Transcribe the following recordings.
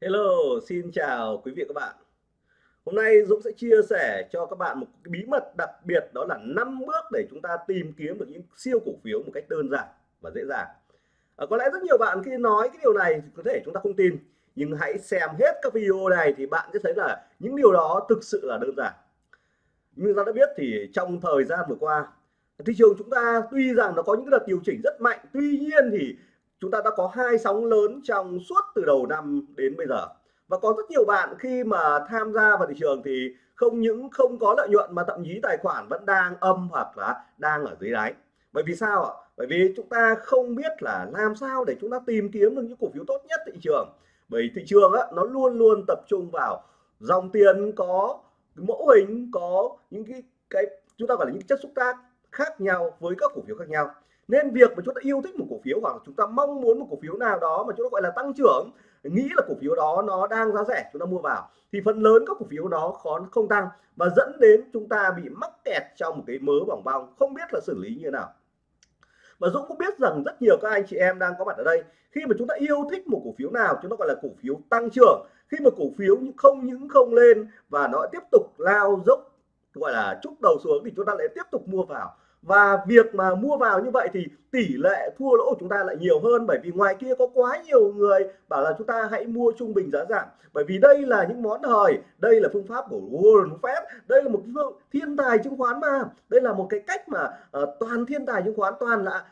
Hello, xin chào quý vị và các bạn. Hôm nay Dũng sẽ chia sẻ cho các bạn một cái bí mật đặc biệt đó là 5 bước để chúng ta tìm kiếm được những siêu cổ phiếu một cách đơn giản và dễ dàng. À, có lẽ rất nhiều bạn khi nói cái điều này có thể chúng ta không tin, nhưng hãy xem hết các video này thì bạn sẽ thấy là những điều đó thực sự là đơn giản. Như ta đã biết thì trong thời gian vừa qua, thị trường chúng ta tuy rằng nó có những đợt điều chỉnh rất mạnh, tuy nhiên thì chúng ta đã có hai sóng lớn trong suốt từ đầu năm đến bây giờ. Và có rất nhiều bạn khi mà tham gia vào thị trường thì không những không có lợi nhuận mà thậm chí tài khoản vẫn đang âm hoặc là đang ở dưới đáy. Bởi vì sao ạ? Bởi vì chúng ta không biết là làm sao để chúng ta tìm kiếm được những cổ phiếu tốt nhất thị trường. Bởi thị trường á, nó luôn luôn tập trung vào dòng tiền có mẫu hình có những cái cái chúng ta gọi là những chất xúc tác khác nhau với các cổ phiếu khác nhau nên việc mà chúng ta yêu thích một cổ phiếu hoặc là chúng ta mong muốn một cổ phiếu nào đó mà chúng ta gọi là tăng trưởng, nghĩ là cổ phiếu đó nó đang giá rẻ, chúng ta mua vào, thì phần lớn các cổ phiếu đó khó, không tăng và dẫn đến chúng ta bị mắc kẹt trong một cái mớ bỏng bong, không biết là xử lý như thế nào. Và Dũng cũng biết rằng rất nhiều các anh chị em đang có mặt ở đây, khi mà chúng ta yêu thích một cổ phiếu nào, chúng ta gọi là cổ phiếu tăng trưởng. Khi mà cổ phiếu không những không lên và nó tiếp tục lao dốc, gọi là chúc đầu xuống thì chúng ta lại tiếp tục mua vào và việc mà mua vào như vậy thì tỷ lệ thua lỗ của chúng ta lại nhiều hơn bởi vì ngoài kia có quá nhiều người bảo là chúng ta hãy mua trung bình giá giảm. Bởi vì đây là những món hời đây là phương pháp của Warren Buffett đây là một phương thiên tài chứng khoán mà. Đây là một cái cách mà uh, toàn thiên tài chứng khoán toàn là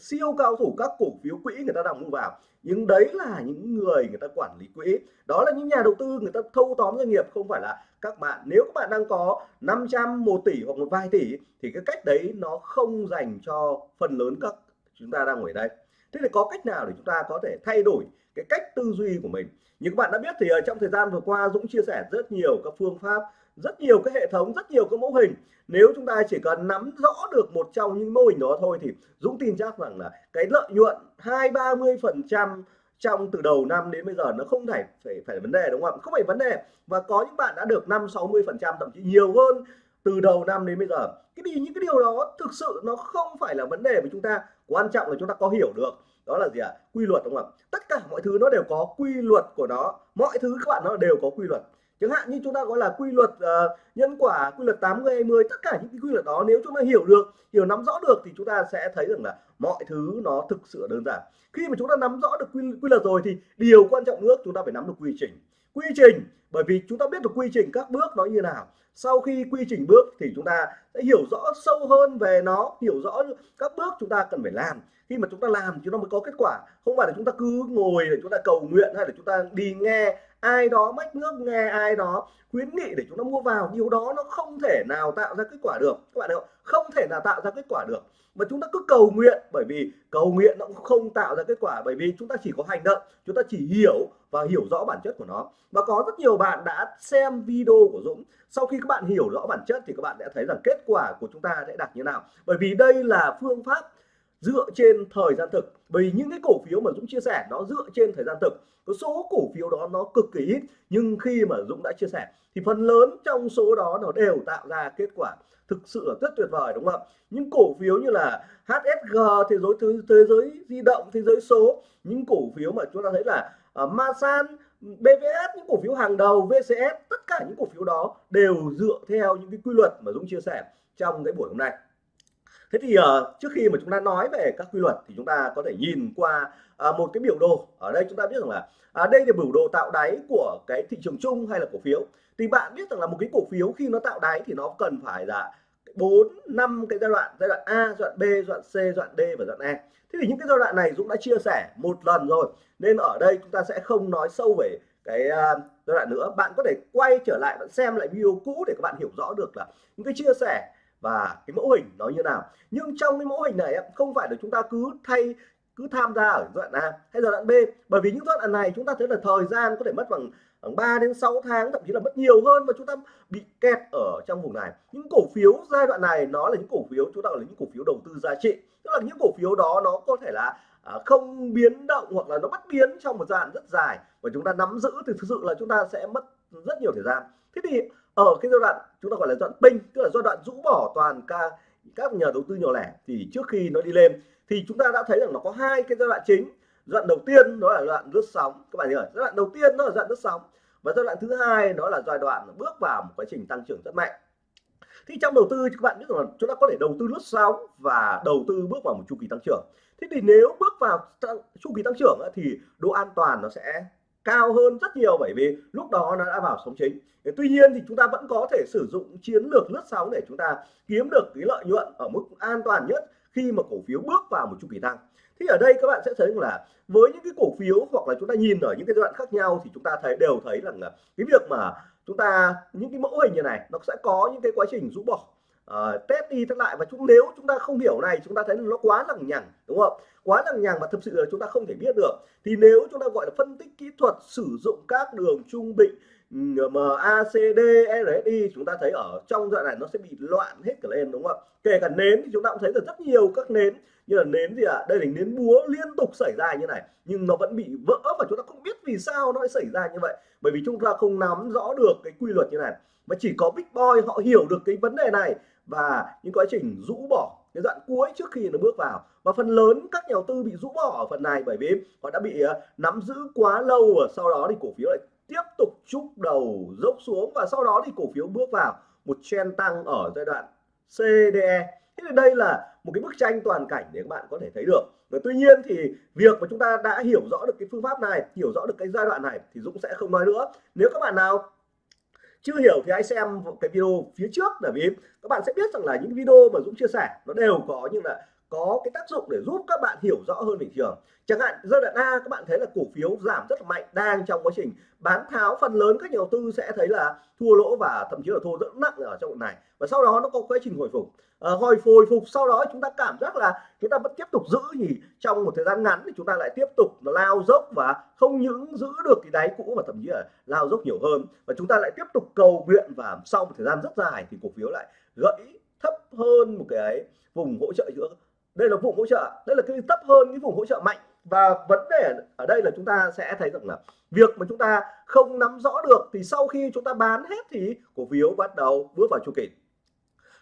siêu cao thủ các cổ phiếu quỹ người ta đang mua vào. Nhưng đấy là những người người ta quản lý quỹ. Đó là những nhà đầu tư người ta thâu tóm doanh nghiệp, không phải là các bạn. Nếu các bạn đang có 500 1 tỷ hoặc một vài tỷ thì cái cách đấy nó không dành cho phần lớn các chúng ta đang ngồi đây. Thế thì có cách nào để chúng ta có thể thay đổi cái cách tư duy của mình? Như các bạn đã biết thì ở trong thời gian vừa qua Dũng chia sẻ rất nhiều các phương pháp rất nhiều cái hệ thống, rất nhiều cái mẫu hình. Nếu chúng ta chỉ cần nắm rõ được một trong những mô hình đó thôi thì Dũng tin chắc rằng là cái lợi nhuận hai, ba mươi phần trăm trong từ đầu năm đến bây giờ nó không phải phải phải vấn đề, đúng không ạ? Không phải vấn đề. Và có những bạn đã được năm 60 phần trăm, thậm chí nhiều hơn từ đầu năm đến bây giờ. Cái gì những cái điều đó thực sự nó không phải là vấn đề của chúng ta. Quan trọng là chúng ta có hiểu được đó là gì ạ? À? quy luật, đúng không ạ? Tất cả mọi thứ nó đều có quy luật của nó. Mọi thứ các bạn nó đều có quy luật chẳng hạn như chúng ta gọi là quy luật uh, nhân quả quy luật 80 20 tất cả những cái quy luật đó nếu chúng ta hiểu được hiểu nắm rõ được thì chúng ta sẽ thấy rằng là mọi thứ nó thực sự đơn giản khi mà chúng ta nắm rõ được quy, quy luật rồi thì điều quan trọng nữa chúng ta phải nắm được quy trình quy trình bởi vì chúng ta biết được quy trình các bước nó như nào sau khi quy trình bước thì chúng ta sẽ hiểu rõ sâu hơn về nó hiểu rõ các bước chúng ta cần phải làm khi mà chúng ta làm chúng ta mới có kết quả không phải là chúng ta cứ ngồi để chúng ta cầu nguyện hay là chúng ta đi nghe ai đó mách nước nghe ai đó khuyến nghị để chúng ta mua vào, điều đó nó không thể nào tạo ra kết quả được. Các bạn hiểu không? Không thể nào tạo ra kết quả được. Mà chúng ta cứ cầu nguyện, bởi vì cầu nguyện nó cũng không tạo ra kết quả, bởi vì chúng ta chỉ có hành động, chúng ta chỉ hiểu và hiểu rõ bản chất của nó. Và có rất nhiều bạn đã xem video của Dũng. Sau khi các bạn hiểu rõ bản chất thì các bạn sẽ thấy rằng kết quả của chúng ta sẽ đạt như nào. Bởi vì đây là phương pháp dựa trên thời gian thực. Vì những cái cổ phiếu mà Dũng chia sẻ nó dựa trên thời gian thực. Có số cổ phiếu đó nó cực kỳ ít nhưng khi mà Dũng đã chia sẻ thì phần lớn trong số đó nó đều tạo ra kết quả thực sự là rất tuyệt vời đúng không ạ? Những cổ phiếu như là HSG thế giới thế, thế giới di động thế giới số những cổ phiếu mà chúng ta thấy là uh, Masan BVS những cổ phiếu hàng đầu VCS tất cả những cổ phiếu đó đều dựa theo những cái quy luật mà Dũng chia sẻ trong cái buổi hôm nay thế thì uh, trước khi mà chúng ta nói về các quy luật thì chúng ta có thể nhìn qua uh, một cái biểu đồ. Ở đây chúng ta biết rằng là uh, đây là biểu đồ tạo đáy của cái thị trường chung hay là cổ phiếu. Thì bạn biết rằng là một cái cổ phiếu khi nó tạo đáy thì nó cần phải là bốn năm cái giai đoạn giai đoạn A giai đoạn B giai đoạn C giai đoạn D và giai đoạn E. Thế thì những cái giai đoạn này Dũng đã chia sẻ một lần rồi nên ở đây chúng ta sẽ không nói sâu về cái uh, giai đoạn nữa. Bạn có thể quay trở lại bạn xem lại video cũ để các bạn hiểu rõ được là những cái chia sẻ và cái mẫu hình nó như nào? Nhưng trong cái mẫu hình này không phải là chúng ta cứ thay cứ tham gia ở giai đoạn A hay giai đoạn B. Bởi vì những giai đoạn này chúng ta thấy là thời gian có thể mất bằng khoảng 3 đến 6 tháng thậm chí là mất nhiều hơn và chúng ta bị kẹt ở trong vùng này. Những cổ phiếu giai đoạn này nó là những cổ phiếu chúng ta gọi là những cổ phiếu đầu tư giá trị. Tức là những cổ phiếu đó nó có thể là à, không biến động hoặc là nó bất biến trong một giai đoạn rất dài. Và chúng ta nắm giữ thì thực sự là chúng ta sẽ mất rất nhiều thời gian. Thế thì ở cái giai đoạn chúng ta gọi là giai đoạn pin tức là giai đoạn rũ bỏ toàn ca, các nhà đầu tư nhỏ lẻ, thì trước khi nó đi lên, thì chúng ta đã thấy rằng nó có hai cái giai đoạn chính. Giai đoạn đầu tiên đó là giai đoạn lướt sóng. Các bạn hiểu giai đoạn đầu tiên đó là giai đoạn lướt sóng và giai đoạn thứ hai đó là giai đoạn bước vào một quá trình tăng trưởng rất mạnh. Thì trong đầu tư các bạn biết rằng chúng ta có thể đầu tư lướt sóng và đầu tư bước vào một chu kỳ tăng trưởng. Thế thì nếu bước vào chu kỳ tăng trưởng thì độ an toàn nó sẽ cao hơn rất nhiều bởi vì lúc đó nó đã vào sóng chính. Tuy nhiên thì chúng ta vẫn có thể sử dụng chiến lược lướt sóng để chúng ta kiếm được cái lợi nhuận ở mức an toàn nhất khi mà cổ phiếu bước vào một chu kỳ tăng. Thì ở đây các bạn sẽ thấy là với những cái cổ phiếu hoặc là chúng ta nhìn ở những cái giai đoạn khác nhau thì chúng ta thấy đều thấy rằng là cái việc mà chúng ta những cái mẫu hình như này nó sẽ có những cái quá trình rũ bỏ uh, test đi test lại. Và chúng nếu chúng ta không hiểu này chúng ta thấy nó quá lằng nhằng đúng không quá lằng nhằng và thực sự là chúng ta không thể biết được. Thì nếu chúng ta gọi là phân tích kỹ thuật sử dụng các đường trung bình ừ, MACD RSI chúng ta thấy ở trong đoạn này nó sẽ bị loạn hết cả lên đúng không ạ? Kể cả nến thì chúng ta cũng thấy được rất nhiều các nến. Như là nến gì ạ? À? đây là nến búa liên tục xảy ra như này, nhưng nó vẫn bị vỡ và chúng ta không biết vì sao nó lại xảy ra như vậy. Bởi vì chúng ta không nắm rõ được cái quy luật như này, mà chỉ có big boy họ hiểu được cái vấn đề này và những quá trình rũ bỏ cái đoạn cuối trước khi nó bước vào và phần lớn các nhà đầu tư bị rũ bỏ ở phần này bởi vì họ đã bị ờ, nắm giữ quá lâu và sau đó thì cổ phiếu lại tiếp tục chúc đầu, dốc xuống và sau đó thì cổ phiếu bước vào một trend tăng ở giai đoạn CDE thế thì đây là một cái bức tranh toàn cảnh để các bạn có thể thấy được. Và tuy nhiên thì việc mà chúng ta đã hiểu rõ được cái phương pháp này, hiểu rõ được cái giai đoạn này thì Dũng sẽ không nói nữa. Nếu các bạn nào chưa hiểu thì hãy xem cái video phía trước, bởi vì các bạn sẽ biết rằng là những video mà Dũng chia sẻ nó đều có những là có cái tác dụng để giúp các bạn hiểu rõ hơn thị trường. Chẳng hạn giai đoạn A các bạn thấy là cổ phiếu giảm rất là mạnh đang trong quá trình bán tháo. Phần lớn các nhà đầu tư sẽ thấy là thua lỗ và thậm chí là thua rất nặng ở trong đoạn này. Và sau đó nó có quá trình hồi phục. À, hồi hồi phục sau đó chúng ta cảm giác là chúng ta vẫn tiếp tục giữ thì trong một thời gian ngắn thì chúng ta lại tiếp tục lao dốc và không những giữ được cái đáy cũ mà thậm chí là lao dốc nhiều hơn. Và chúng ta lại tiếp tục cầu nguyện và sau một thời gian rất dài thì cổ phiếu lại gãy thấp hơn một cái vùng hỗ trợ giữa đây là vùng hỗ trợ. Đây là cái thấp hơn cái vùng hỗ trợ mạnh. Và vấn đề ở đây là chúng ta sẽ thấy rằng là việc mà chúng ta không nắm rõ được thì sau khi chúng ta bán hết thì cổ phiếu bắt đầu bước vào chu kỳ.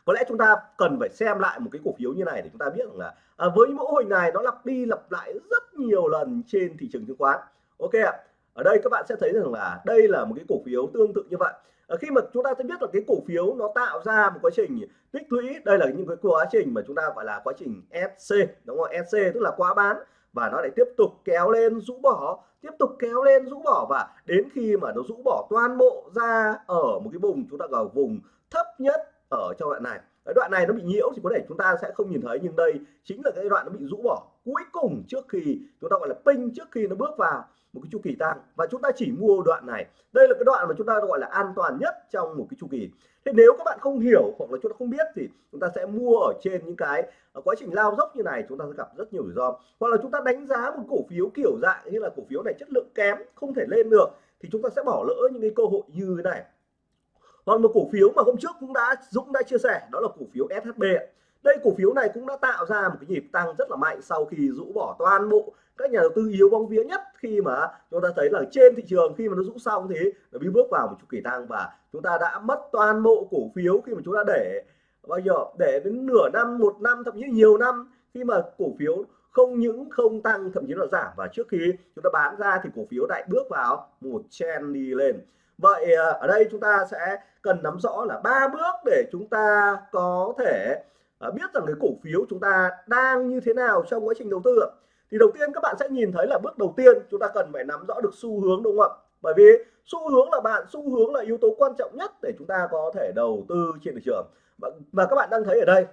Có lẽ chúng ta cần phải xem lại một cái cổ phiếu như này để chúng ta biết rằng là à, với mẫu hình này nó lặp đi lặp lại rất nhiều lần trên thị trường chứng khoán. Ok ạ. Ở đây các bạn sẽ thấy rằng là đây là một cái cổ phiếu tương tự như vậy. Ờ, khi mà chúng ta sẽ biết là cái cổ phiếu nó tạo ra một quá trình tích lũy, đây là những cái quá trình mà chúng ta gọi là quá trình SC đúng không? SC tức là quá bán và nó lại tiếp tục kéo lên rũ bỏ, tiếp tục kéo lên rũ bỏ và đến khi mà nó rũ bỏ toàn bộ ra ở một cái vùng chúng ta gọi vùng thấp nhất ở trong đoạn này. Cái đoạn này nó bị nhiễu thì có thể chúng ta sẽ không nhìn thấy, nhưng đây chính là cái đoạn nó bị rũ bỏ cuối cùng trước khi chúng ta gọi là ping trước khi nó bước vào một cái chu kỳ tăng. Và chúng ta chỉ mua đoạn này. Đây là cái đoạn mà chúng ta gọi là an toàn nhất trong một cái chu kỳ. Thế nếu các bạn không hiểu hoặc là chúng ta không biết thì chúng ta sẽ mua ở trên những cái à, quá trình lao dốc như này, chúng ta sẽ gặp rất nhiều rủi ro. Hoặc là chúng ta đánh giá một cổ phiếu kiểu dạng như là cổ phiếu này chất lượng kém, không thể lên được, thì chúng ta sẽ bỏ lỡ những cái cơ hội như thế này. Còn một cổ phiếu mà hôm trước cũng đã, Dũng đã chia sẻ, đó là cổ phiếu SHB đây cổ phiếu này cũng đã tạo ra một cái nhịp tăng rất là mạnh sau khi rũ bỏ toàn bộ các nhà đầu tư yếu bóng vía nhất khi mà chúng ta thấy là trên thị trường khi mà nó rũ xong thì nó bị bước vào một chu kỳ tăng và chúng ta đã mất toàn bộ cổ phiếu khi mà chúng ta để bao giờ để đến nửa năm, một năm, thậm chí nhiều năm khi mà cổ phiếu không những không tăng, thậm chí là giảm. Và trước khi chúng ta bán ra thì cổ phiếu lại bước vào một trend đi lên. Vậy à, ở đây chúng ta sẽ cần nắm rõ là ba bước để chúng ta có thể Ờ, biết rằng cái cổ phiếu chúng ta đang như thế nào trong quá trình đầu tư thì đầu tiên các bạn sẽ nhìn thấy là bước đầu tiên chúng ta cần phải nắm rõ được xu hướng đúng không ạ? Bởi vì xu hướng là bạn xu hướng là yếu tố quan trọng nhất để chúng ta có thể đầu tư trên thị trường. Và, và các bạn đang thấy ở đây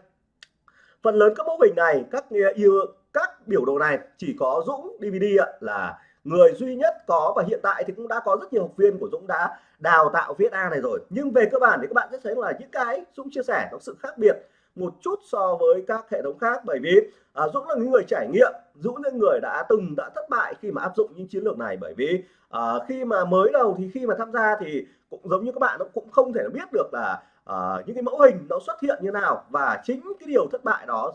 phần lớn các mô hình này các yêu các biểu đồ này chỉ có Dũng DVD là người duy nhất có và hiện tại thì cũng đã có rất nhiều học viên của Dũng đã đào tạo viết A này rồi. Nhưng về cơ bản thì các bạn sẽ thấy là những cái Dũng chia sẻ có sự khác biệt một chút so với các hệ thống khác. Bởi vì à, Dũng là những người trải nghiệm Dũng là người đã từng đã thất bại khi mà áp dụng những chiến lược này. Bởi vì à, khi mà mới đầu thì khi mà tham gia thì cũng giống như các bạn nó cũng không thể biết được là à, những cái mẫu hình nó xuất hiện như nào. Và chính cái điều thất bại đó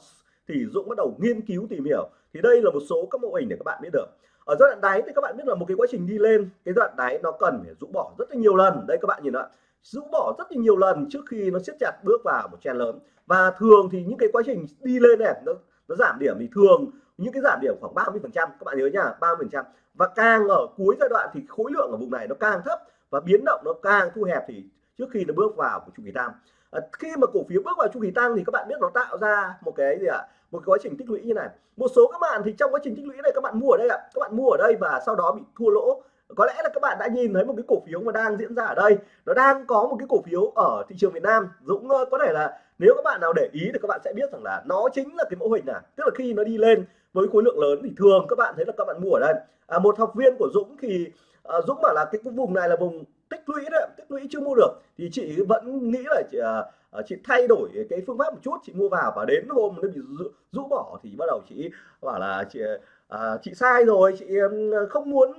thì Dũng bắt đầu nghiên cứu tìm hiểu. Thì đây là một số các mẫu hình để các bạn biết được. Ở giai đoạn đáy thì các bạn biết là một cái quá trình đi lên cái đoạn đáy nó cần phải rũ bỏ rất là nhiều lần. Đây các bạn nhìn ạ rũ bỏ rất là nhiều lần trước khi nó siết chặt bước vào một chen lớn. Và thường thì những cái quá trình đi lên này nó nó giảm điểm thì thường những cái giảm điểm khoảng 30 phần trăm các bạn nhớ nha 30 phần trăm. Và càng ở cuối giai đoạn thì khối lượng ở vùng này nó càng thấp và biến động nó càng thu hẹp thì trước khi nó bước vào của chu kỳ tăng. À, khi mà cổ phiếu bước vào chu kỳ tăng thì các bạn biết nó tạo ra một cái gì ạ? À? một quá trình tích lũy như này. Một số các bạn thì trong quá trình tích lũy này các bạn mua ở đây ạ. Các bạn mua ở đây và sau đó bị thua lỗ có lẽ là các bạn đã nhìn thấy một cái cổ phiếu mà đang diễn ra ở đây. Nó đang có một cái cổ phiếu ở thị trường Việt Nam. Dũng có thể là nếu các bạn nào để ý thì các bạn sẽ biết rằng là nó chính là cái mẫu hình này tức là khi nó đi lên với khối lượng lớn thì thường các bạn thấy là các bạn mua ở đây. À, một học viên của Dũng thì à, Dũng bảo là cái vùng này là vùng tích lũy đấy tích lũy chưa mua được. Thì chị vẫn nghĩ là chị, à, à, chị thay đổi cái phương pháp một chút. Chị mua vào và đến hôm nó bị rũ, rũ bỏ thì bắt đầu chị bảo là chị à, à chị sai rồi. Chị không muốn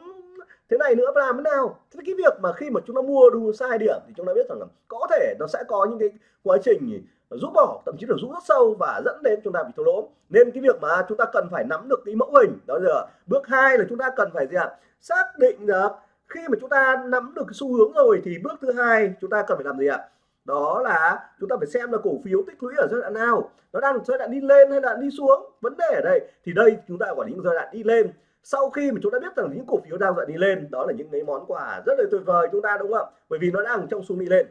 thế này nữa làm thế nào? Thế cái việc mà khi mà chúng ta mua đu sai điểm thì chúng ta biết rằng là có thể nó sẽ có những cái quá trình rút bỏ, thậm chí là rút rất sâu và dẫn đến chúng ta bị thua lỗ. Nên cái việc mà chúng ta cần phải nắm được cái mẫu hình, đó là bước hai là chúng ta cần phải gì ạ? Xác định được khi mà chúng ta nắm được cái xu hướng rồi thì bước thứ hai chúng ta cần phải làm gì ạ? Đó là chúng ta phải xem là cổ phiếu tích lũy ở giai đoạn nào. Nó đang giai đoạn đi lên hay là đi xuống? Vấn đề ở đây thì đây chúng ta quản lý giai đoạn đi lên sau khi mà chúng ta biết rằng những cổ phiếu đang dậy đi lên, đó là những cái món quà rất là tuyệt vời chúng ta, đúng không bởi vì nó đang trong xu đi lên.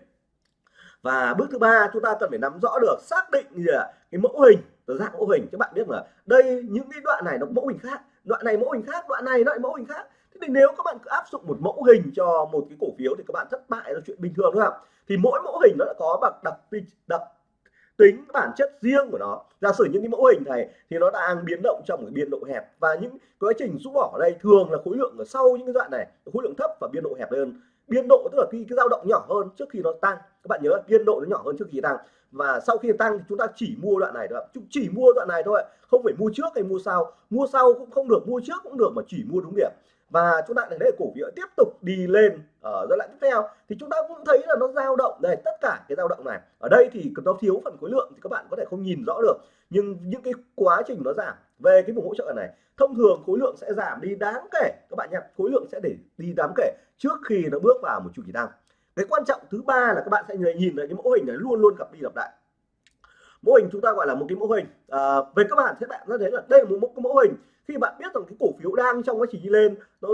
Và bước thứ ba, chúng ta cần phải nắm rõ được, xác định gì là cái mẫu hình dạng mẫu hình. Các bạn biết là đây, những cái đoạn này nó mẫu hình khác. Đoạn này mẫu hình khác, đoạn này lại mẫu hình khác. Thế thì nếu các bạn cứ áp dụng một mẫu hình cho một cái cổ phiếu thì các bạn thất bại, là chuyện bình thường đúng không thì mỗi mẫu hình nó đã có đặc đặc đặc tính bản chất riêng của nó. Giả sử những cái mẫu hình này thì nó đang biến động trong một biên độ hẹp và những quá trình rũ bỏ ở đây thường là khối lượng ở sau những cái đoạn này, khối lượng thấp và biên độ hẹp hơn. Biên độ tức là khi cái dao động nhỏ hơn trước khi nó tăng. Các bạn nhớ biên độ nó nhỏ hơn trước khi tăng. Và sau khi tăng thì chúng ta chỉ mua đoạn này thôi chúng chỉ mua đoạn này thôi không phải mua trước hay mua sau. Mua sau cũng không được, mua trước cũng được mà chỉ mua đúng điểm và chúng ta thấy cổ phiếu tiếp tục đi lên ở giai đoạn tiếp theo. Thì chúng ta cũng thấy là nó dao động. Đây tất cả cái dao động này. Ở đây thì nó thiếu phần khối lượng thì các bạn có thể không nhìn rõ được. Nhưng những cái quá trình nó giảm. Về cái vùng hỗ trợ này thông thường khối lượng sẽ giảm đi đáng kể. Các bạn nhé khối lượng sẽ để đi đáng kể trước khi nó bước vào một chu kỳ tăng. Cái quan trọng thứ ba là các bạn sẽ nhìn thấy cái mẫu hình này luôn luôn gặp đi lặp lại. Mô hình chúng ta gọi là một cái mẫu hình. À, về các bạn sẽ bạn sẽ thấy là đây là một cái mẫu hình khi bạn biết rằng cái cổ phiếu đang trong quá trình đi lên nó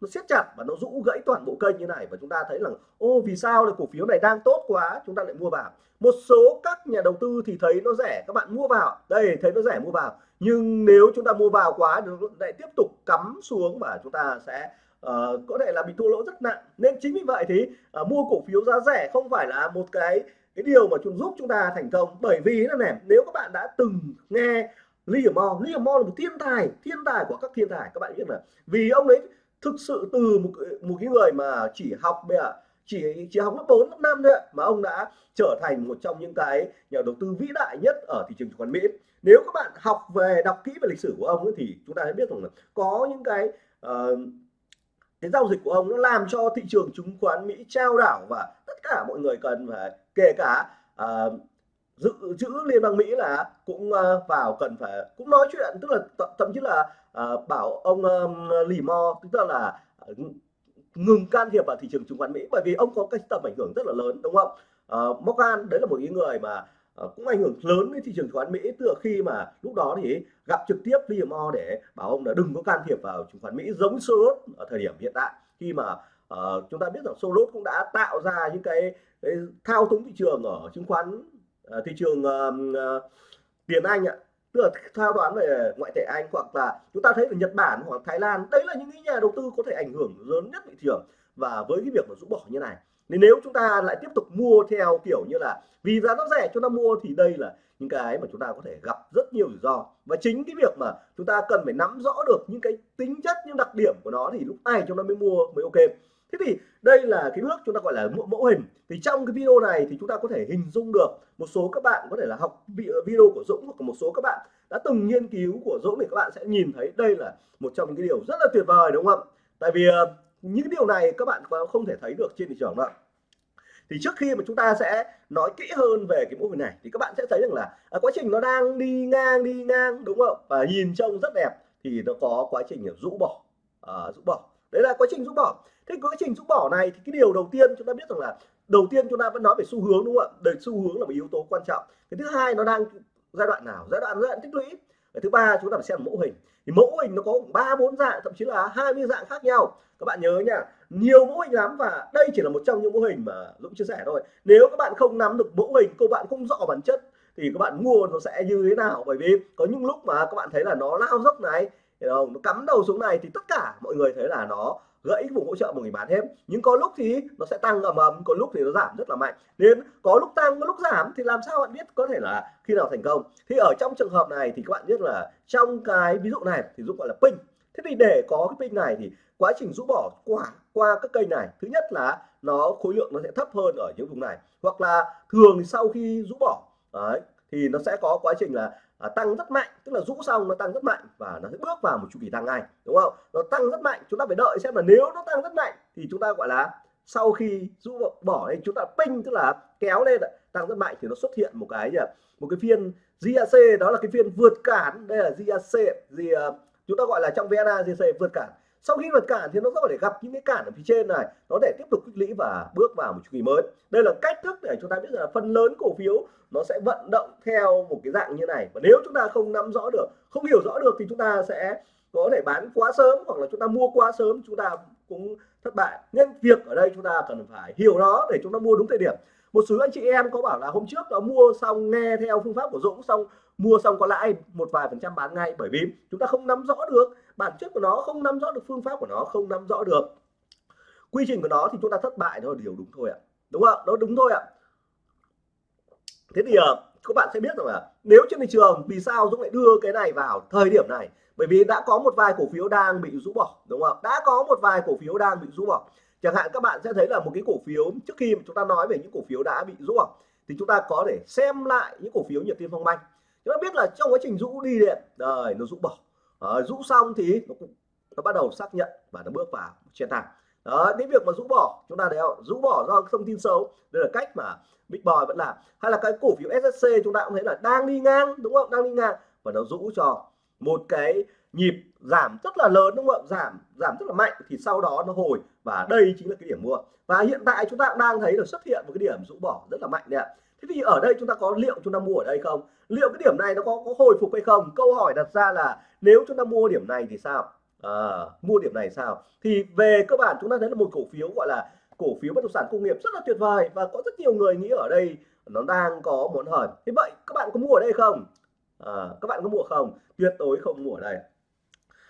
nó siết chặt và nó rũ gãy toàn bộ kênh như này và chúng ta thấy là ô vì sao là cổ phiếu này đang tốt quá chúng ta lại mua vào. Một số các nhà đầu tư thì thấy nó rẻ các bạn mua vào. Đây thấy nó rẻ mua vào. Nhưng nếu chúng ta mua vào quá thì lại tiếp tục cắm xuống và chúng ta sẽ uh, có thể là bị thua lỗ rất nặng. Nên chính vì vậy thì uh, mua cổ phiếu giá rẻ không phải là một cái cái điều mà chúng giúp chúng ta thành công. Bởi vì là này nếu các bạn đã từng nghe Liam Moore Liam Moore là một thiên tài thiên tài của các thiên tài. Các bạn biết là vì ông ấy thực sự từ một một cái người mà chỉ học bây giờ chỉ chỉ học lớp 4 lớp 5 thôi mà ông đã trở thành một trong những cái nhà đầu tư vĩ đại nhất ở thị trường chứng khoán Mỹ. Nếu các bạn học về đọc kỹ về lịch sử của ông ấy, thì chúng ta sẽ biết rằng là có những cái uh, cái giao dịch của ông nó làm cho thị trường chứng khoán Mỹ trao đảo và tất cả mọi người cần phải kể cả uh, dự trữ liên bang Mỹ là cũng uh, vào cần phải cũng nói chuyện tức là thậm chí là uh, bảo ông um, lì mo tức là uh, ngừng can thiệp vào thị trường chứng khoán Mỹ bởi vì ông có cái tầm ảnh hưởng rất là lớn đúng không? Uh, Morgan đấy là một cái người mà uh, cũng ảnh hưởng lớn đến thị trường chứng khoán Mỹ từ khi mà lúc đó thì gặp trực tiếp Liam để bảo ông là đừng có can thiệp vào chứng khoán Mỹ giống Soros ở thời điểm hiện tại. Khi mà uh, chúng ta biết rằng Soros cũng đã tạo ra những cái, cái thao túng thị trường ở chứng khoán uh, thị trường uh, tiền Anh ạ. Tức là thao đoán về ngoại tệ Anh hoặc là chúng ta thấy ở Nhật Bản hoặc Thái Lan đấy là những cái nhà đầu tư có thể ảnh hưởng lớn nhất thị trường. Và với cái việc mà rũ bỏ như này nên nếu chúng ta lại tiếp tục mua theo kiểu như là vì giá nó rẻ chúng ta mua thì đây là những cái mà chúng ta có thể gặp rất nhiều rủi ro. Và chính cái việc mà chúng ta cần phải nắm rõ được những cái tính chất những đặc điểm của nó thì lúc này chúng ta mới mua mới ok thế thì đây là cái bước chúng ta gọi là mẫu, mẫu hình. Thì trong cái video này thì chúng ta có thể hình dung được một số các bạn có thể là học video của Dũng hoặc một số các bạn đã từng nghiên cứu của Dũng thì các bạn sẽ nhìn thấy đây là một trong những cái điều rất là tuyệt vời đúng không ạ? tại vì những những điều này các bạn không thể thấy được trên thị trường đâu thì trước khi mà chúng ta sẽ nói kỹ hơn về cái mô hình này thì các bạn sẽ thấy rằng là à, quá trình nó đang đi ngang đi ngang đúng không và nhìn trông rất đẹp thì nó có quá trình rũ bỏ. À, rũ bỏ. Đấy là quá trình rũ bỏ thế quá trình rũ bỏ này thì cái điều đầu tiên chúng ta biết rằng là đầu tiên chúng ta vẫn nói về xu hướng, đúng không ạ? Đời xu hướng là một yếu tố quan trọng. Cái thứ hai nó đang giai đoạn nào? Giai đoạn giai đoạn tích lũy. Cái thứ ba chúng ta phải xem mẫu hình. Thì mẫu hình nó có ba, bốn dạng, thậm chí là 20 dạng khác nhau. Các bạn nhớ nha, nhiều mẫu hình lắm và đây chỉ là một trong những mẫu hình mà Dũng chia sẻ thôi. Nếu các bạn không nắm được mẫu hình, các bạn không rõ bản chất, thì các bạn mua nó sẽ như thế nào? Bởi vì có những lúc mà các bạn thấy là nó lao dốc này không? Nó cắm đầu xuống này thì tất cả mọi người thấy là nó gãy vùng hỗ trợ một người bán hết. Nhưng có lúc thì nó sẽ tăng ầm ầm có lúc thì nó giảm rất là mạnh. Nên có lúc tăng có lúc giảm thì làm sao bạn biết có thể là khi nào thành công? Thì ở trong trường hợp này thì các bạn biết là trong cái ví dụ này thì giúp gọi là pin. Thế thì để có cái pin này thì quá trình rũ bỏ quả qua các kênh này thứ nhất là nó khối lượng nó sẽ thấp hơn ở những vùng này. Hoặc là thường sau khi rũ bỏ đấy, thì nó sẽ có quá trình là à, tăng rất mạnh tức là rũ xong nó tăng rất mạnh và nó sẽ bước vào một chu kỳ tăng ngay đúng không? Nó tăng rất mạnh chúng ta phải đợi xem là nếu nó tăng rất mạnh thì chúng ta gọi là sau khi rũ bỏ đây chúng ta ping tức là kéo lên tăng rất mạnh thì nó xuất hiện một cái gì một cái phiên GAC đó là cái phiên vượt cản. Đây là GAC gì à, chúng ta gọi là trong VNA GAC vượt cản sau khi vượt cản thì nó có thể gặp những cái cản ở phía trên này, nó để tiếp tục tích lũy và bước vào một chu kỳ mới. Đây là cách thức để chúng ta biết là phần lớn cổ phiếu nó sẽ vận động theo một cái dạng như này. Và nếu chúng ta không nắm rõ được, không hiểu rõ được thì chúng ta sẽ có thể bán quá sớm hoặc là chúng ta mua quá sớm, chúng ta cũng thất bại. Nên việc ở đây chúng ta cần phải hiểu nó để chúng ta mua đúng thời điểm. Một số anh chị em có bảo là hôm trước nó mua xong nghe theo phương pháp của Dũng, xong mua xong có lãi một vài phần trăm bán ngay bởi vì chúng ta không nắm rõ được bản chất của nó không nắm rõ được phương pháp của nó, không nắm rõ được. Quy trình của nó thì chúng ta thất bại, đó là điều đúng thôi ạ. Đúng không đó đúng thôi ạ. Thế thì ờ, các bạn sẽ biết rằng là nếu trên thị trường, vì sao Dũng lại đưa cái này vào thời điểm này? Bởi vì đã có một vài cổ phiếu đang bị rũ bỏ, đúng không đã có một vài cổ phiếu đang bị rũ bỏ. Chẳng hạn các bạn sẽ thấy là một cái cổ phiếu, trước khi mà chúng ta nói về những cổ phiếu đã bị rũ bỏ, thì chúng ta có thể xem lại những cổ phiếu nhiệt Tiên Phong Banh. Chúng ta biết là trong quá trình rũ đi điện đời, nó rũ bỏ à, rũ xong thì nó, nó bắt đầu xác nhận và nó bước vào trên tăng đó cái việc mà rũ bỏ chúng ta đều rũ bỏ do thông tin xấu. Đây là cách mà Big Boy vẫn làm. Hay là cái cổ phiếu SSC chúng ta cũng thấy là đang đi ngang đúng không? Đang đi ngang. Và nó rũ cho một cái nhịp giảm rất là lớn đúng không? Giảm giảm rất là mạnh thì sau đó nó hồi. Và đây chính là cái điểm mua. Và hiện tại chúng ta cũng đang thấy được xuất hiện một cái điểm rũ bỏ rất là mạnh đấy ạ thế thì ở đây chúng ta có liệu chúng ta mua ở đây không? Liệu cái điểm này nó có có hồi phục hay không? Câu hỏi đặt ra là nếu chúng ta mua điểm này thì sao? À, mua điểm này sao? Thì về cơ bản chúng ta thấy là một cổ phiếu gọi là cổ phiếu bất động sản công nghiệp rất là tuyệt vời và có rất nhiều người nghĩ ở đây nó đang có muốn hời thế vậy các bạn có mua ở đây không? À, các bạn có mua không? Tuyệt đối không mua ở đây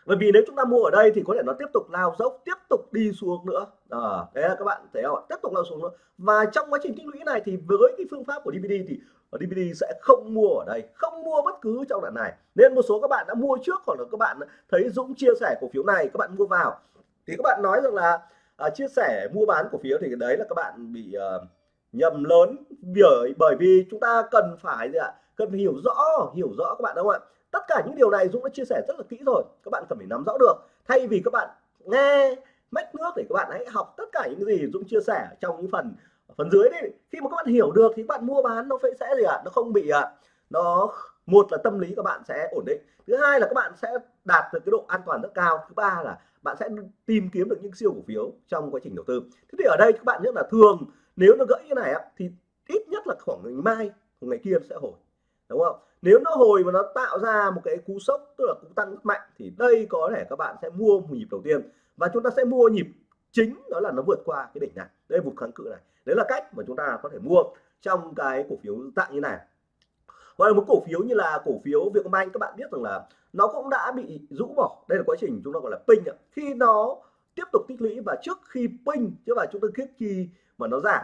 bởi vì nếu chúng ta mua ở đây thì có thể nó tiếp tục lao dốc tiếp tục đi xuống nữa. À, đấy là các bạn thấy không tiếp tục lao xuống nữa. Và trong quá trình tích lũy này thì với cái phương pháp của DVD thì ờ, ở DVD sẽ không mua ở đây không mua bất cứ trong đoạn này. Nên một số các bạn đã mua trước hoặc là các bạn thấy Dũng chia sẻ cổ phiếu này các bạn mua vào. Thì các bạn nói rằng là à, chia sẻ mua bán cổ phiếu thì đấy là các bạn bị à, nhầm lớn bởi bởi vì chúng ta cần phải gì ạ? Cần phải hiểu rõ hiểu rõ các bạn đúng không ạ? Tất cả những điều này Dũng đã chia sẻ rất là kỹ rồi. Các bạn cần phải nắm rõ được. Thay vì các bạn nghe mách nước thì các bạn hãy học tất cả những gì Dũng chia sẻ trong những phần phần dưới đấy khi mà các bạn hiểu được thì các bạn mua bán nó sẽ gì ạ? À? nó không bị ạ à, nó một là tâm lý các bạn sẽ ổn định. Thứ hai là các bạn sẽ đạt được cái độ an toàn rất cao. Thứ ba là bạn sẽ tìm kiếm được những siêu cổ phiếu trong quá trình đầu tư. Thế thì ở đây các bạn biết là thường nếu nó gãy như này thì ít nhất là khoảng ngày mai ngày kia sẽ hồi đúng không? Nếu nó hồi mà nó tạo ra một cái cú sốc, tức là cũng tăng rất mạnh, thì đây có thể các bạn sẽ mua một nhịp đầu tiên. Và chúng ta sẽ mua nhịp chính, đó là nó vượt qua cái đỉnh này. Đây vùng kháng cự này. Đấy là cách mà chúng ta có thể mua trong cái cổ phiếu dạng như này. Hoặc là một cổ phiếu như là cổ phiếu Vietcombank, các bạn biết rằng là nó cũng đã bị rũ bỏ. Đây là quá trình chúng ta gọi là ping khi nó tiếp tục tích lũy và trước khi ping, chứ mà chúng ta kết khi mà nó giảm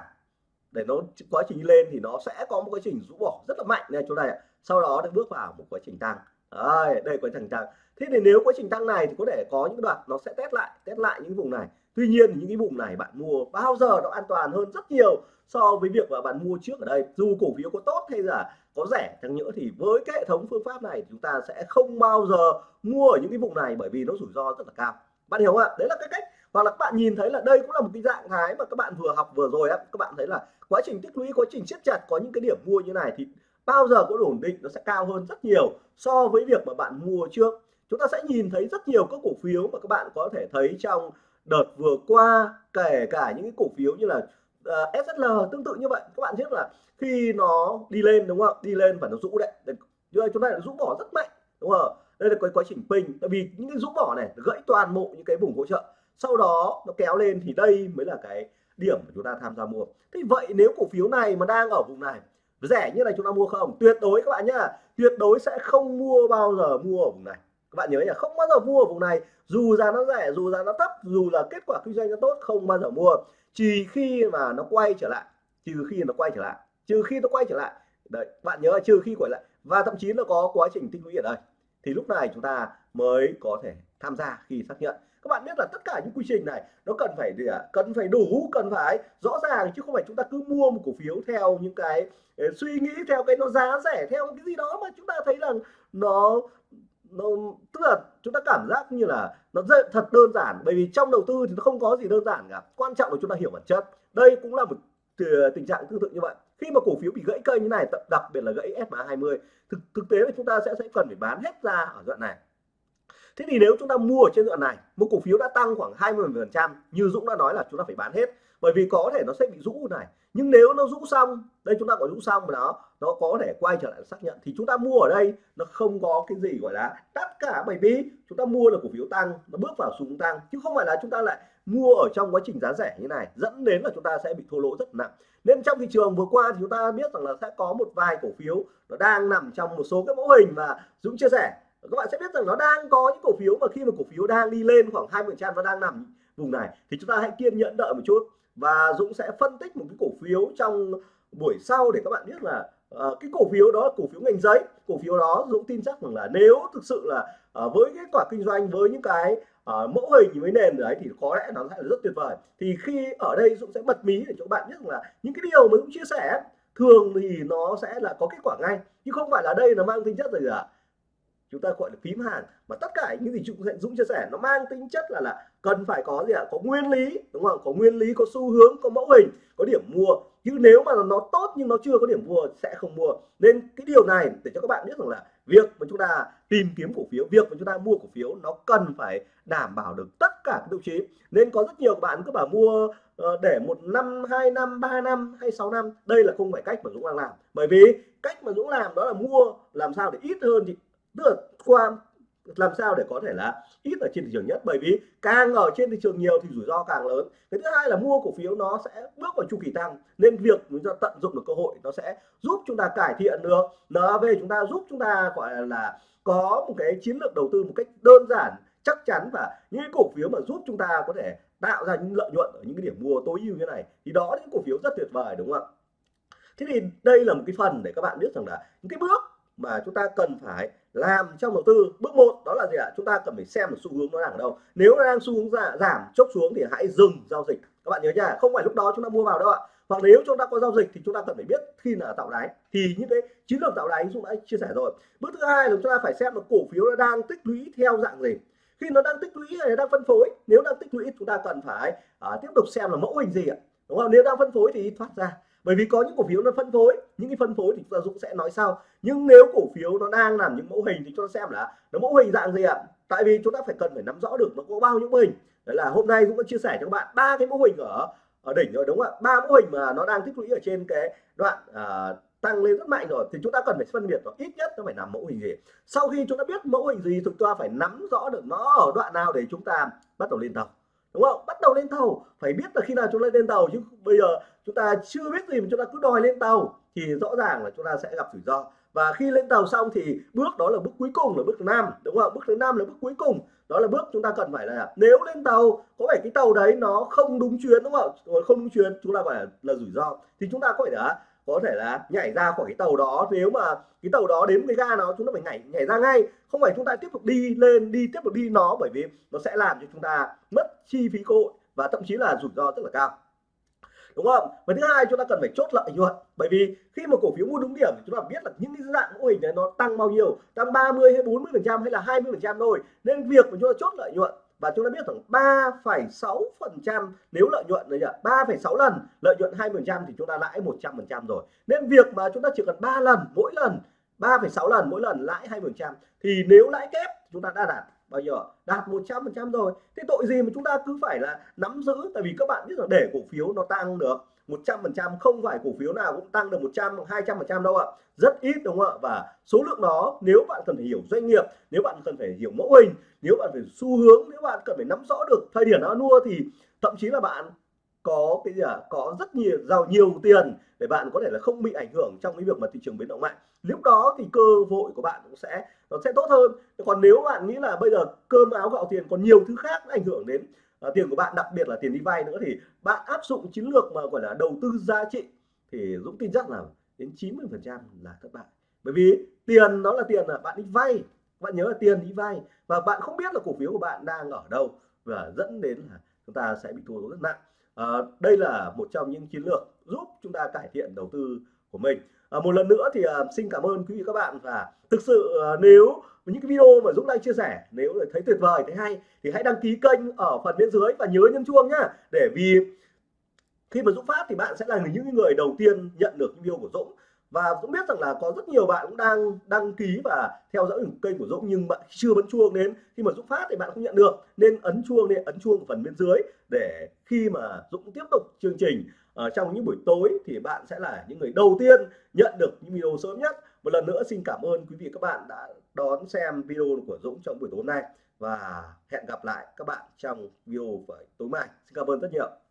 để nó quá trình lên thì nó sẽ có một quá trình rũ bỏ rất là mạnh. Này chỗ này sau đó được bước vào một quá trình tăng. Đây, đây quá trình tăng. Thế thì nếu quá trình tăng này thì có thể có những đoạn nó sẽ test lại test lại những vùng này. Tuy nhiên những cái vùng này bạn mua bao giờ nó an toàn hơn rất nhiều so với việc mà bạn mua trước ở đây. Dù cổ phiếu có tốt hay là có rẻ chẳng nhỡ thì với cái hệ thống phương pháp này chúng ta sẽ không bao giờ mua ở những cái vùng này bởi vì nó rủi ro rất là cao. Bạn hiểu không ạ? Đấy là cái cách. Hoặc là các bạn nhìn thấy là đây cũng là một cái dạng thái mà các bạn vừa học vừa rồi á. Các bạn thấy là quá trình tích lũy quá trình siết chặt có những cái điểm mua như này thì bao giờ có ổn định nó sẽ cao hơn rất nhiều so với việc mà bạn mua trước. Chúng ta sẽ nhìn thấy rất nhiều các cổ phiếu mà các bạn có thể thấy trong đợt vừa qua kể cả những cái cổ phiếu như là ờ, uh, SSL tương tự như vậy. Các bạn biết là khi nó đi lên đúng không? Đi lên và nó rũ đấy. Nhưng chúng ta rũ bỏ rất mạnh đúng không? Đây là cái quá trình pin tại vì những cái rũ bỏ này gãy toàn bộ những cái vùng hỗ trợ. Sau đó nó kéo lên thì đây mới là cái điểm mà chúng ta tham gia mua. Thế vậy nếu cổ phiếu này mà đang ở vùng này, rẻ như này chúng ta mua không? Tuyệt đối các bạn nhá, tuyệt đối sẽ không mua bao giờ mua ở vùng này. Các bạn nhớ là không bao giờ mua ở vùng này. Dù giá nó rẻ, dù giá nó thấp, dù là kết quả kinh doanh nó tốt, không bao giờ mua. Chỉ khi mà nó quay trở lại, trừ khi nó quay trở lại, trừ khi nó quay trở lại. Đấy, bạn nhớ trừ khi quay lại. Và thậm chí nó có quá trình tích lũy ở đây. Thì lúc này chúng ta mới có thể tham gia khi xác nhận các bạn biết là tất cả những quy trình này, nó cần phải gì ạ? À? cần phải đủ, cần phải rõ ràng, chứ không phải chúng ta cứ mua một cổ phiếu theo những cái ờ, suy nghĩ, theo cái nó giá rẻ, theo cái gì đó mà chúng ta thấy rằng nó nó, tức là chúng ta cảm giác như là nó rất thật đơn giản. Bởi vì trong đầu tư thì nó không có gì đơn giản cả. Quan trọng là chúng ta hiểu bản chất. Đây cũng là một ờ, tình trạng tương tự như vậy. Khi mà cổ phiếu bị gãy cây như này đặc biệt là gãy SMA 20 thực thực tế là chúng ta sẽ sẽ cần phải bán hết ra ở đoạn này thế thì nếu chúng ta mua ở trên đoạn này, một cổ phiếu đã tăng khoảng 20 phần trăm, như Dũng đã nói là chúng ta phải bán hết, bởi vì có thể nó sẽ bị rũ này. Nhưng nếu nó rũ xong, đây chúng ta có rũ xong mà nó nó có thể quay trở lại xác nhận, thì chúng ta mua ở đây, nó không có cái gì gọi là tất cả, bởi vì chúng ta mua là cổ phiếu tăng, nó bước vào xuống tăng, chứ không phải là chúng ta lại mua ở trong quá trình giá rẻ như này, dẫn đến là chúng ta sẽ bị thua lỗ rất nặng. Nên trong thị trường vừa qua thì chúng ta biết rằng là sẽ có một vài cổ phiếu nó đang nằm trong một số cái mẫu hình mà Dũng chia sẻ các bạn sẽ biết rằng nó đang có những cổ phiếu mà khi mà cổ phiếu đang đi lên khoảng 20 trăm và đang nằm vùng này thì chúng ta hãy kiên nhẫn đợi một chút. Và Dũng sẽ phân tích một cái cổ phiếu trong buổi sau để các bạn biết là uh, cái cổ phiếu đó là cổ phiếu ngành giấy. Cổ phiếu đó Dũng tin chắc rằng là nếu thực sự là uh, với kết quả kinh doanh với những cái uh, mẫu hình với nền đấy thì có lẽ nó sẽ là rất tuyệt vời. Thì khi ở đây Dũng sẽ bật mí để cho các bạn biết rằng là những cái điều mà Dũng chia sẻ thường thì nó sẽ là có kết quả ngay chứ không phải là đây nó mang tính chất gì cả chúng ta gọi là phím hàng mà tất cả những gì chúng Dũng chia sẻ, nó mang tính chất là là cần phải có gì ạ? Có nguyên lý, đúng không? Có nguyên lý, có xu hướng, có mẫu hình, có điểm mua. Chứ nếu mà nó tốt nhưng nó chưa có điểm mua, sẽ không mua. Nên cái điều này để cho các bạn biết rằng là việc mà chúng ta tìm kiếm cổ phiếu, việc mà chúng ta mua cổ phiếu, nó cần phải đảm bảo được tất cả các tiêu chí. Nên có rất nhiều bạn cứ bảo mua ờ, để một năm, hai năm, ba năm hay sáu năm. Đây là không phải cách mà Dũng đang làm. Bởi vì cách mà Dũng làm đó là mua, làm sao để ít hơn thì tức là qua làm sao để có thể là ít ở trên thị trường nhất? Bởi vì càng ở trên thị trường nhiều thì rủi ro càng lớn. Cái thứ hai là mua cổ phiếu nó sẽ bước vào chu kỳ tăng, nên việc chúng ta tận dụng được cơ hội nó sẽ giúp chúng ta cải thiện được. NAV chúng ta giúp chúng ta, gọi là, có một cái chiến lược đầu tư một cách đơn giản, chắc chắn và những cổ phiếu mà giúp chúng ta có thể tạo ra những lợi nhuận ở những cái điểm mua tối ưu như này, thì đó những cổ phiếu rất tuyệt vời, đúng không ạ? Thế thì đây là một cái phần để các bạn biết rằng là những cái bước mà chúng ta cần phải làm trong đầu tư. Bước một đó là gì ạ? Chúng ta cần phải xem là xu hướng nó đang ở đâu. Nếu nó đang xu hướng giảm, giảm chốc xuống thì hãy dừng giao dịch. Các bạn nhớ nha không phải lúc đó chúng ta mua vào đâu ạ. Hoặc nếu chúng ta có giao dịch thì chúng ta cần phải biết khi là tạo đáy. Thì những cái chiến lược tạo đáy chúng đã chia sẻ rồi. Bước thứ hai là chúng ta phải xem là cổ phiếu nó đang tích lũy theo dạng gì. Khi nó đang tích lũy hay đang phân phối nếu đang tích lũy chúng ta cần phải à, tiếp tục xem là mẫu hình gì ạ. Đúng không? Nếu đang phân phối thì thoát ra bởi vì có những cổ phiếu nó phân phối những cái phân phối thì chúng ta Dũng sẽ nói sau. Nhưng nếu cổ phiếu nó đang làm những mẫu hình thì cho xem là nó mẫu hình dạng gì ạ? Tại vì chúng ta phải cần phải nắm rõ được nó có bao nhiêu mẫu hình. Đấy là hôm nay Dũng đã chia sẻ cho các bạn ba cái mẫu hình ở ở đỉnh rồi đúng không ạ? Ba mẫu hình mà nó đang tích lũy ở trên cái đoạn à, tăng lên rất mạnh rồi thì chúng ta cần phải phân biệt nó ít nhất nó phải làm mẫu hình gì. Sau khi chúng ta biết mẫu hình gì chúng ta phải nắm rõ được nó ở đoạn nào để chúng ta bắt đầu lên tàu đúng không? Bắt đầu lên tàu phải biết là khi nào chúng ta lên tàu chứ bây giờ chúng ta chưa biết gì mà chúng ta cứ đòi lên tàu thì rõ ràng là chúng ta sẽ gặp rủi ro. Và khi lên tàu xong thì bước đó là bước cuối cùng là bước thứ năm đúng không? Bước thứ năm là bước cuối cùng đó là bước chúng ta cần phải là nếu lên tàu có phải cái tàu đấy nó không đúng chuyến đúng không? Không đúng chuyến chúng ta gọi là, là rủi ro. Thì chúng ta có thể là có thể là nhảy ra khỏi cái tàu đó, nếu mà cái tàu đó đến cái ga nó, chúng ta phải nhảy nhảy ra ngay. Không phải chúng ta tiếp tục đi lên, đi tiếp tục đi nó, bởi vì nó sẽ làm cho chúng ta mất chi phí cơ hội và thậm chí là rủi ro rất là cao. Đúng không? Và thứ hai, chúng ta cần phải chốt lợi nhuận. Bởi vì khi mà cổ phiếu mua đúng điểm, chúng ta biết là những cái dạng mô hình này nó tăng bao nhiêu? Tăng 30 hay 40 phần trăm hay là 20 phần trăm thôi. Nên việc mà chúng ta chốt lợi nhuận và chúng ta biết rằng 3,6 phần trăm nếu lợi nhuận đấy nhỉ 3,6 lần lợi nhuận 2 phần trăm thì chúng ta lãi 100 phần trăm rồi. Nên việc mà chúng ta chỉ cần 3 lần mỗi lần 3,6 lần mỗi lần lãi 2 phần trăm thì nếu lãi kép chúng ta đã đạt bao nhiêu? Đạt 100 phần trăm rồi. Thế tội gì mà chúng ta cứ phải là nắm giữ? Tại vì các bạn biết là để cổ phiếu nó tăng được. 100% không phải cổ phiếu nào cũng tăng được 100 200% đâu ạ. Rất ít đúng không ạ? Và số lượng đó nếu bạn cần phải hiểu doanh nghiệp nếu bạn cần phải hiểu mẫu hình nếu bạn phải xu hướng nếu bạn cần phải nắm rõ được thời điểm nó mua thì thậm chí là bạn có cái gì à, có rất nhiều giàu nhiều tiền để bạn có thể là không bị ảnh hưởng trong cái việc mà thị trường biến động mạnh. Lúc đó thì cơ hội của bạn cũng sẽ nó sẽ tốt hơn. Còn nếu bạn nghĩ là bây giờ cơm áo gạo tiền còn nhiều thứ khác ảnh hưởng đến à, tiền của bạn đặc biệt là tiền đi vay nữa thì bạn áp dụng chiến lược mà gọi là đầu tư giá trị thì Dũng tin chắc là đến 90 phần trăm là thất bại. Bởi vì tiền nó là tiền là bạn đi vay bạn nhớ là tiền đi vay và bạn không biết là cổ phiếu của bạn đang ở đâu và dẫn đến là chúng ta sẽ bị thua rất nặng. À, đây là một trong những chiến lược giúp chúng ta cải thiện đầu tư của mình. À, một lần nữa thì uh, xin cảm ơn quý vị các bạn. Và thực sự uh, nếu những cái video mà Dũng đang chia sẻ nếu thấy tuyệt vời thấy hay thì hãy đăng ký kênh ở phần bên dưới và nhớ nhấn chuông nhá. Để vì khi mà Dũng phát thì bạn sẽ là những người đầu tiên nhận được video của Dũng và Dũng biết rằng là có rất nhiều bạn cũng đang đăng ký và theo dõi kênh của Dũng nhưng bạn chưa bấm chuông đến khi mà Dũng phát thì bạn không nhận được. Nên ấn chuông nên ấn chuông phần bên dưới để khi mà Dũng tiếp tục chương trình ở trong những buổi tối thì bạn sẽ là những người đầu tiên nhận được những video sớm nhất. Một lần nữa xin cảm ơn quý vị các bạn đã đón xem video của Dũng trong buổi tối nay. Và hẹn gặp lại các bạn trong video tối mai. Xin cảm ơn rất nhiều.